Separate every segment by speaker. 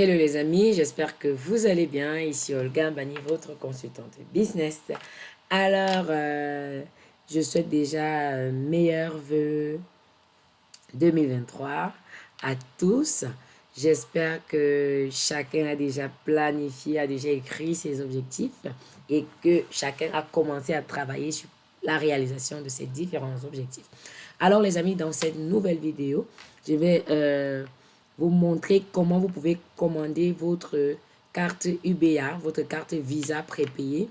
Speaker 1: Hello les amis, j'espère que vous allez bien. Ici Olga Bani, votre consultante business. Alors, euh, je souhaite déjà euh, meilleurs vœux 2023 à tous. J'espère que chacun a déjà planifié, a déjà écrit ses objectifs et que chacun a commencé à travailler sur la réalisation de ces différents objectifs. Alors les amis, dans cette nouvelle vidéo, je vais... Euh, vous montrer comment vous pouvez commander votre carte UBA, votre carte Visa prépayée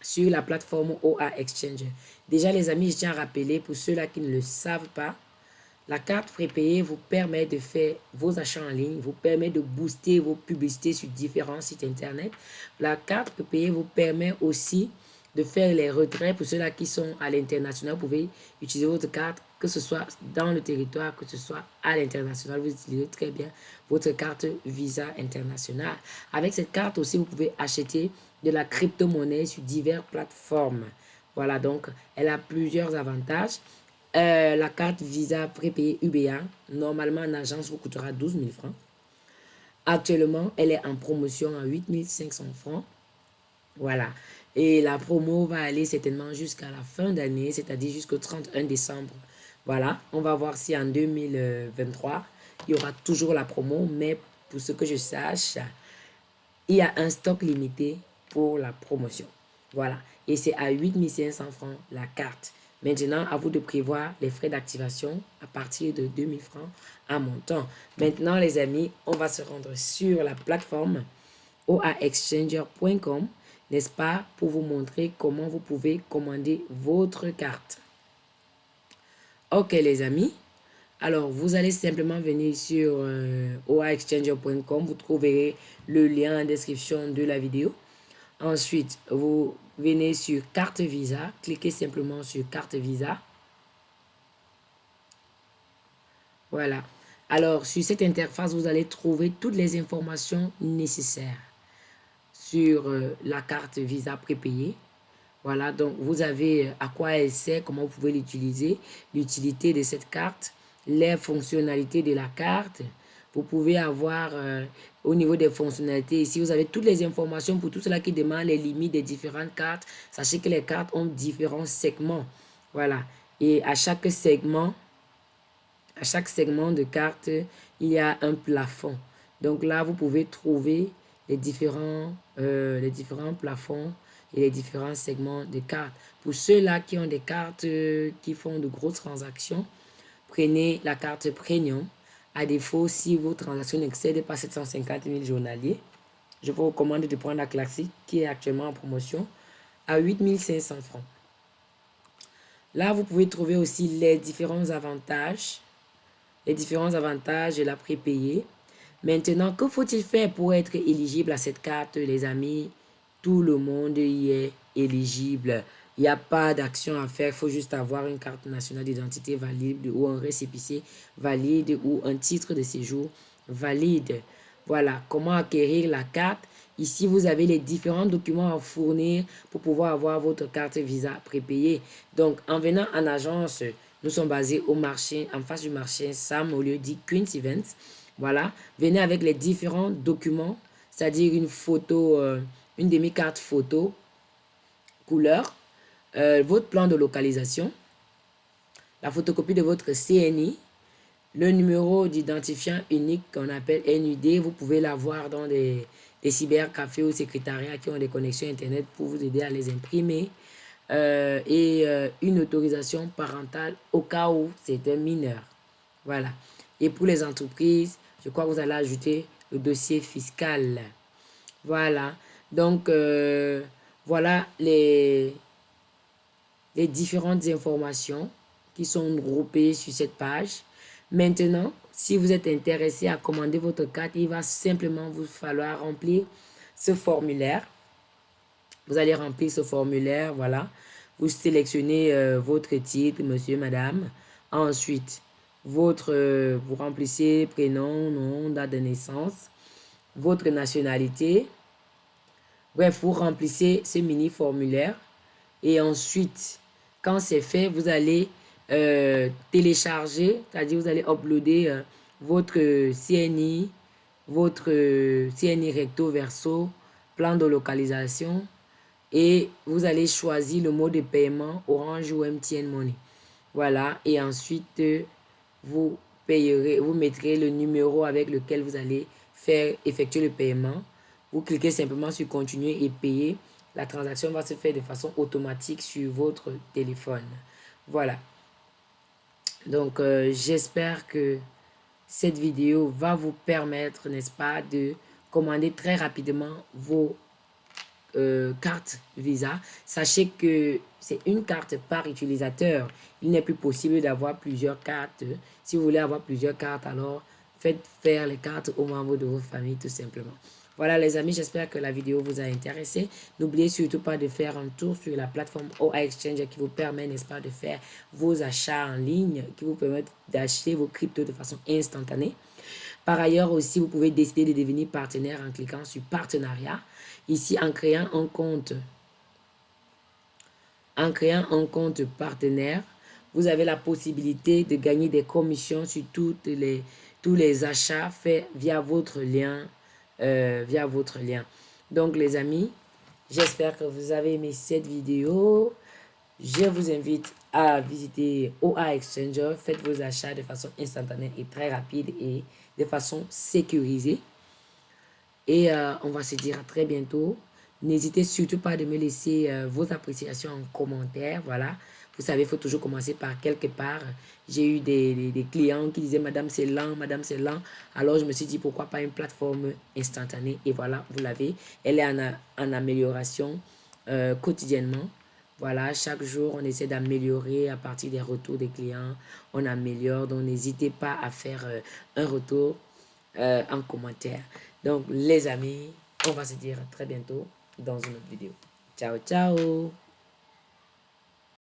Speaker 1: sur la plateforme OA Exchange. Déjà, les amis, je tiens à rappeler pour ceux-là qui ne le savent pas, la carte prépayée vous permet de faire vos achats en ligne, vous permet de booster vos publicités sur différents sites internet. La carte prépayée vous permet aussi de faire les retraits. Pour ceux-là qui sont à l'international, vous pouvez utiliser votre carte, que ce soit dans le territoire, que ce soit à l'international. Vous utilisez très bien votre carte Visa internationale. Avec cette carte aussi, vous pouvez acheter de la crypto-monnaie sur diverses plateformes. Voilà, donc elle a plusieurs avantages. Euh, la carte Visa prépayée UBA, normalement en agence, vous coûtera 12 000 francs. Actuellement, elle est en promotion à 8 500 francs. Voilà. Et la promo va aller certainement jusqu'à la fin d'année, c'est-à-dire jusqu'au 31 décembre. Voilà, on va voir si en 2023, il y aura toujours la promo, mais pour ce que je sache, il y a un stock limité pour la promotion. Voilà, et c'est à 8500 francs la carte. Maintenant, à vous de prévoir les frais d'activation à partir de 2000 francs à montant. Maintenant, les amis, on va se rendre sur la plateforme oaexchanger.com n'est-ce pas, pour vous montrer comment vous pouvez commander votre carte. Ok les amis, alors vous allez simplement venir sur euh, oaexchanger.com, vous trouverez le lien en description de la vidéo. Ensuite, vous venez sur carte Visa, cliquez simplement sur carte Visa. Voilà. Alors, sur cette interface, vous allez trouver toutes les informations nécessaires sur euh, la carte Visa prépayée. Voilà, donc vous avez euh, à quoi elle sert, comment vous pouvez l'utiliser, l'utilité de cette carte, les fonctionnalités de la carte. Vous pouvez avoir euh, au niveau des fonctionnalités, ici vous avez toutes les informations pour tout cela qui demande les limites des différentes cartes. Sachez que les cartes ont différents segments. Voilà, et à chaque segment, à chaque segment de carte, il y a un plafond. Donc là, vous pouvez trouver les différents, euh, les différents plafonds et les différents segments de cartes. Pour ceux-là qui ont des cartes euh, qui font de grosses transactions, prenez la carte Premium. À défaut, si vos transactions n'excèdent pas 750 000 journaliers, je vous recommande de prendre la classique qui est actuellement en promotion à 8 500 francs. Là, vous pouvez trouver aussi les différents avantages, les différents avantages de la prépayée. Maintenant, que faut-il faire pour être éligible à cette carte, les amis? Tout le monde y est éligible. Il n'y a pas d'action à faire, il faut juste avoir une carte nationale d'identité valide ou un récépissé valide ou un titre de séjour valide. Voilà, comment acquérir la carte? Ici, vous avez les différents documents à fournir pour pouvoir avoir votre carte Visa prépayée. Donc, en venant en agence, nous sommes basés au marché, en face du marché Sam, au lieu dit Queen's Events. Voilà, venez avec les différents documents, c'est-à-dire une photo, euh, une demi-carte photo, couleur, euh, votre plan de localisation, la photocopie de votre CNI, le numéro d'identifiant unique qu'on appelle NUD, vous pouvez l'avoir dans des, cybercafés ou secrétariats qui ont des connexions Internet pour vous aider à les imprimer. Euh, et une autorisation parentale au cas où c'est un mineur. Voilà. Et pour les entreprises, je crois que vous allez ajouter le dossier fiscal. Voilà. Donc, euh, voilà les, les différentes informations qui sont groupées sur cette page. Maintenant, si vous êtes intéressé à commander votre carte, il va simplement vous falloir remplir ce formulaire. Vous allez remplir ce formulaire, voilà. Vous sélectionnez euh, votre titre, monsieur, madame. Ensuite, votre, euh, vous remplissez prénom, nom, date de naissance, votre nationalité. Bref, vous remplissez ce mini formulaire et ensuite, quand c'est fait, vous allez euh, télécharger, c'est-à-dire vous allez uploader euh, votre CNI, votre CNI recto verso, plan de localisation et vous allez choisir le mode de paiement Orange ou MTN Money. Voilà, et ensuite, vous payerez, vous mettrez le numéro avec lequel vous allez faire effectuer le paiement. Vous cliquez simplement sur continuer et payer. La transaction va se faire de façon automatique sur votre téléphone. Voilà. Donc, euh, j'espère que cette vidéo va vous permettre, n'est-ce pas, de commander très rapidement vos euh, cartes Visa. Sachez que c'est une carte par utilisateur. Il n'est plus possible d'avoir plusieurs cartes. Si vous voulez avoir plusieurs cartes, alors faites faire les cartes aux membres de votre famille tout simplement. Voilà les amis, j'espère que la vidéo vous a intéressé. N'oubliez surtout pas de faire un tour sur la plateforme OA Exchange qui vous permet, n'est-ce pas, de faire vos achats en ligne, qui vous permet d'acheter vos cryptos de façon instantanée. Par ailleurs aussi, vous pouvez décider de devenir partenaire en cliquant sur partenariat. Ici, en créant un compte, en créant un compte partenaire, vous avez la possibilité de gagner des commissions sur tous les achats faits via votre lien euh, via votre lien. Donc les amis, j'espère que vous avez aimé cette vidéo. Je vous invite à visiter OA Exchanger. Faites vos achats de façon instantanée et très rapide et de façon sécurisée. Et euh, on va se dire à très bientôt. N'hésitez surtout pas de me laisser euh, vos appréciations en commentaire. Voilà. Vous savez, il faut toujours commencer par quelque part. J'ai eu des, clients qui disaient, Madame, c'est lent, Madame, c'est lent. Alors, je me suis dit, pourquoi pas une plateforme instantanée? Et voilà, vous l'avez. Elle est en, amélioration euh, quotidiennement. Voilà, chaque jour, on essaie d'améliorer à partir des retours des clients. On améliore, donc n'hésitez pas à faire euh, un retour euh, en commentaire. Donc, les amis, on va se dire très bientôt dans une autre vidéo. Ciao, ciao